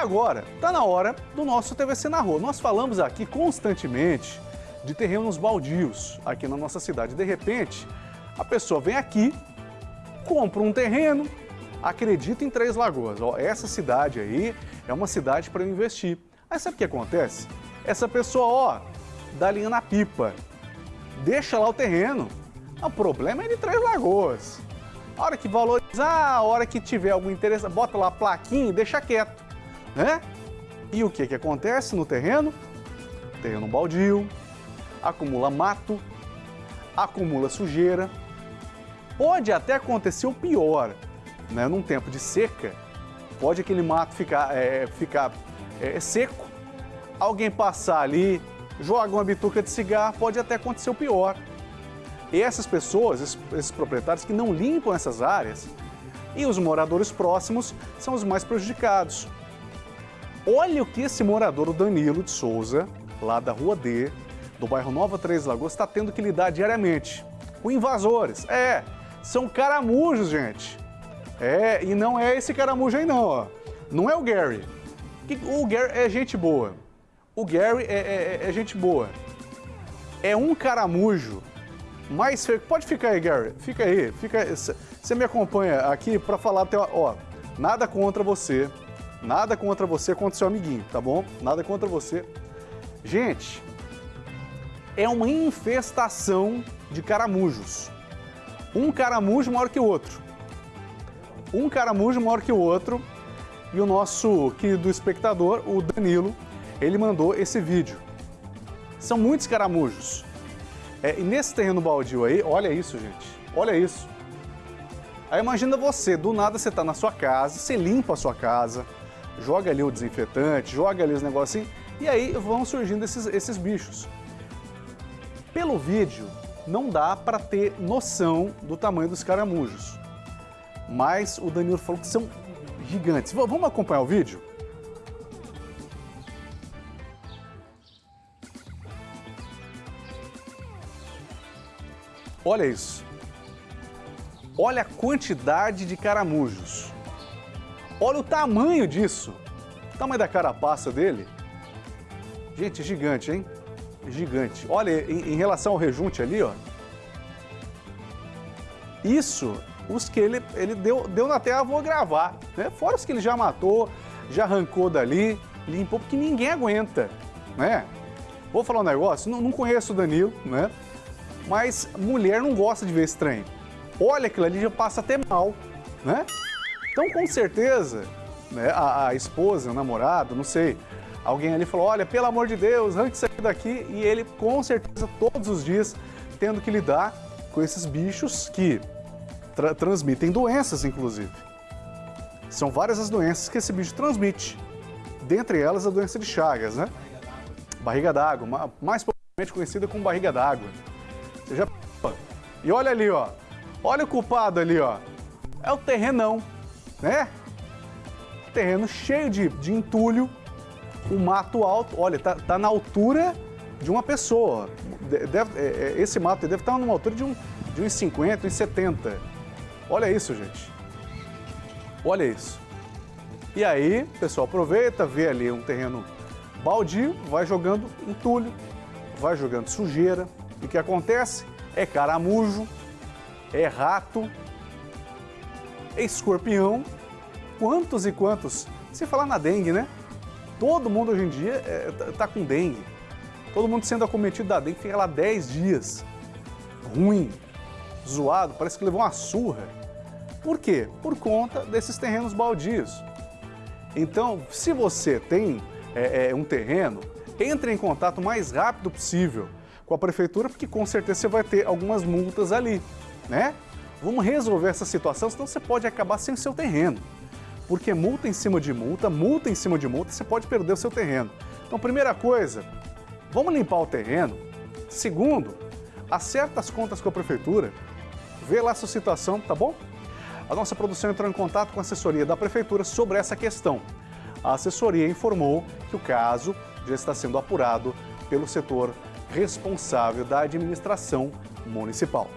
agora, está na hora do nosso TVC na Rua. Nós falamos aqui constantemente de terrenos baldios aqui na nossa cidade. De repente, a pessoa vem aqui, compra um terreno, acredita em Três Lagoas. Ó, essa cidade aí é uma cidade para investir. Aí sabe o que acontece? Essa pessoa, ó, dá linha na pipa, deixa lá o terreno. O problema é de Três Lagoas. A hora que valorizar, a hora que tiver algum interesse, bota lá a plaquinha e deixa quieto, né? E o que que acontece no terreno? Terreno baldio, acumula mato, acumula sujeira. Pode até acontecer o pior, né? Num tempo de seca, pode aquele mato ficar, é, ficar é, seco, alguém passar ali, joga uma bituca de cigarro, pode até acontecer o pior. E essas pessoas, esses, esses proprietários que não limpam essas áreas, e os moradores próximos são os mais prejudicados. Olha o que esse morador, o Danilo de Souza, lá da Rua D, do bairro Nova Três Lagoas, está tendo que lidar diariamente com invasores. É, são caramujos, gente. É, e não é esse caramujo aí não, ó. Não é o Gary. O Gary é gente boa. O Gary é, é, é gente boa. É um caramujo mais feio. Pode ficar aí, Gary. Fica aí. Fica Você me acompanha aqui para falar até. Ó, nada contra você. Nada contra você, contra seu amiguinho, tá bom? Nada contra você. Gente, é uma infestação de caramujos. Um caramujo maior que o outro. Um caramujo maior que o outro. E o nosso querido espectador, o Danilo, ele mandou esse vídeo. São muitos caramujos. É, e nesse terreno baldio aí, olha isso, gente. Olha isso. Aí imagina você, do nada você está na sua casa, você limpa a sua casa, joga ali o desinfetante, joga ali os negocinhos, e aí vão surgindo esses, esses bichos. Pelo vídeo, não dá para ter noção do tamanho dos caramujos. Mas o Danilo falou que são gigantes. V vamos acompanhar o vídeo? Olha isso. Olha a quantidade de caramujos. Olha o tamanho disso. O tamanho da carapaça dele. Gente, gigante, hein? Gigante. Olha, em, em relação ao rejunte ali, ó. Isso, os que ele, ele deu, deu na terra, vou gravar. Né? Fora os que ele já matou, já arrancou dali, limpou, porque ninguém aguenta, né? Vou falar um negócio, não, não conheço o Danilo, né? mas mulher não gosta de ver estranho. Olha aquilo ali, já passa até mal, né? Então, com certeza, né, a, a esposa, o namorado, não sei, alguém ali falou, olha, pelo amor de Deus, arranque isso daqui, e ele, com certeza, todos os dias, tendo que lidar com esses bichos que tra transmitem doenças, inclusive. São várias as doenças que esse bicho transmite. Dentre elas, a doença de Chagas, né? Barriga d'água, mais popularmente conhecida como barriga d'água. Já... E olha ali, ó. Olha o culpado ali, ó. É o terrenão, né? Terreno cheio de, de entulho, o mato alto. Olha, tá, tá na altura de uma pessoa. Deve, é, é, esse mato deve estar numa altura de, um, de uns 50, uns 70. Olha isso, gente. Olha isso. E aí, o pessoal aproveita, vê ali um terreno baldio, vai jogando entulho, vai jogando sujeira, e o que acontece? É caramujo, é rato, escorpião. Quantos e quantos? Se falar na dengue, né? Todo mundo hoje em dia é, tá, tá com dengue. Todo mundo sendo acometido da dengue, fica lá 10 dias. Ruim, zoado, parece que levou uma surra. Por quê? Por conta desses terrenos baldios. Então, se você tem é, é, um terreno, entre em contato o mais rápido possível com a prefeitura, porque com certeza você vai ter algumas multas ali, né? Vamos resolver essa situação, senão você pode acabar sem o seu terreno. Porque multa em cima de multa, multa em cima de multa, você pode perder o seu terreno. Então, primeira coisa, vamos limpar o terreno. Segundo, acerta as contas com a prefeitura, vê lá a sua situação, tá bom? A nossa produção entrou em contato com a assessoria da prefeitura sobre essa questão. A assessoria informou que o caso já está sendo apurado pelo setor responsável da administração municipal.